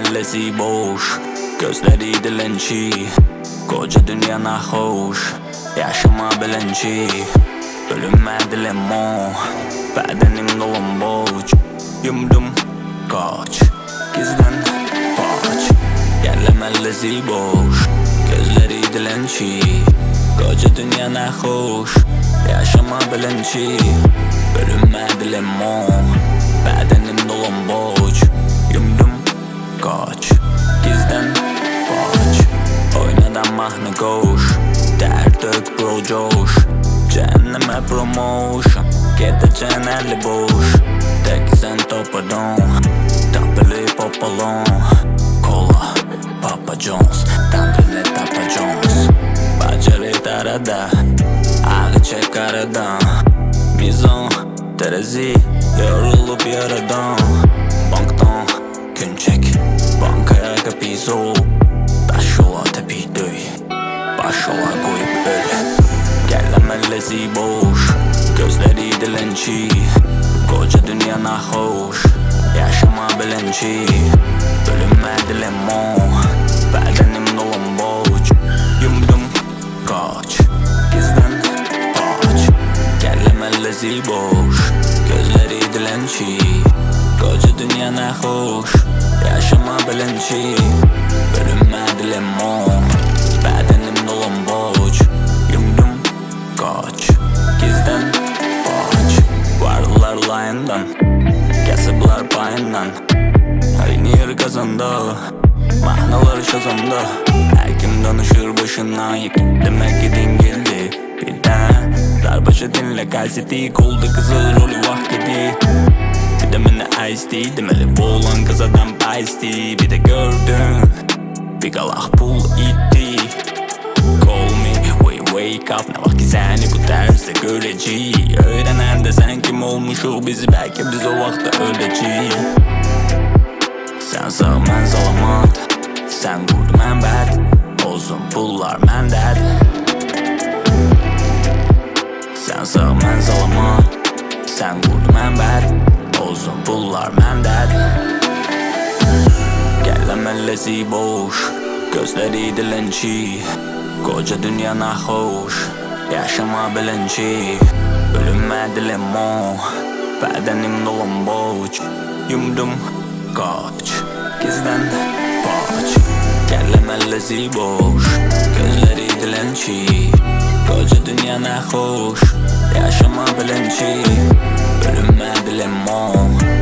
mellezi boş Gözleri dilenci Koca dünya nahoş Yaşama bilinci Bölünmedi lemon. Bedenim dolum boş Yumdum kaç Gizlen paç Yerle mellezi boş Gözleri dilenci Koca dünya nahoş Yaşama bilinci Bölünmedi lemon. Bedenim dolum Yumdum kaç Gizden paç Oynadan mahnı koş Dert dök bro coş. Cehenneme promotion Gideceksin eli boş. Tek sen topadon Tapeli popalon Kola Papa Jones Dandrili Tapa Jones. Bacari arada Ağı çek aradan. Mizon Terezi Yorulup yaradan kapıyı soğuk Taş yola tepi döy Baş yola koyup öl Gellemellezi boş Gözleri dilenci Koca dünya nahoş Yaşama bilinci Bölünmedi lemon Bedenim dolum boş Yumdum kaç Gizden paç Gellemellezi boş Gözleri dilenci Koca dünya nahoş Yaşama bilinci Bölünmedi lemon Bedenim dolum boş Yumdum kaç. Gizden paç Vardılar layından Kesipler payından. Aynı yer kazandı Mahnalar şazamda Her kim danışır başından yık Demek ki din geldi Birden Darbaşı dinle gazeti Kolda kızıl rolü vakti Bir de beni ice tea Demeli bu olan kız adam ice Bir de gördün Bir galak pul itti. Call me when you wake up. Ne vakit seni bu terste göreci Öğrenen de sen kim olmuş ol bizi? Belki biz o vakti öleceğiz Sen sağ ben salamat Sen good ben bad. Olsun pullar men dead Sen sağ ben salamat Sen good ben bad Olsun pullar men dead Gellemellezi boş Gözleri dilenci Koca dünya nahoş Yaşama bilinci Bölünmedi lemon Bedenim dolum boş Yumdum kaç Gizden paç Gellemellezi boş Gözleri dilenci Koca dünya nahoş Yaşama le main de l'aimant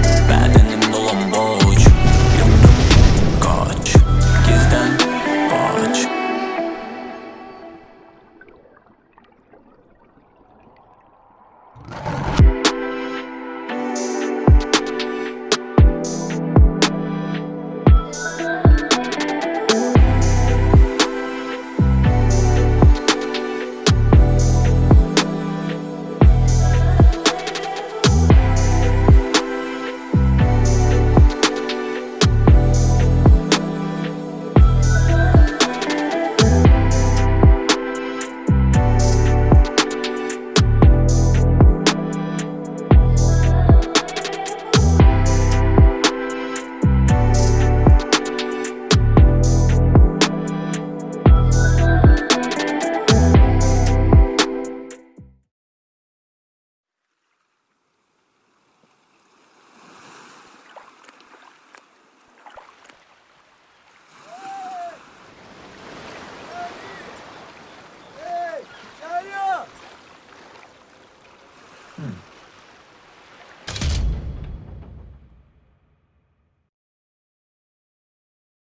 Hmm.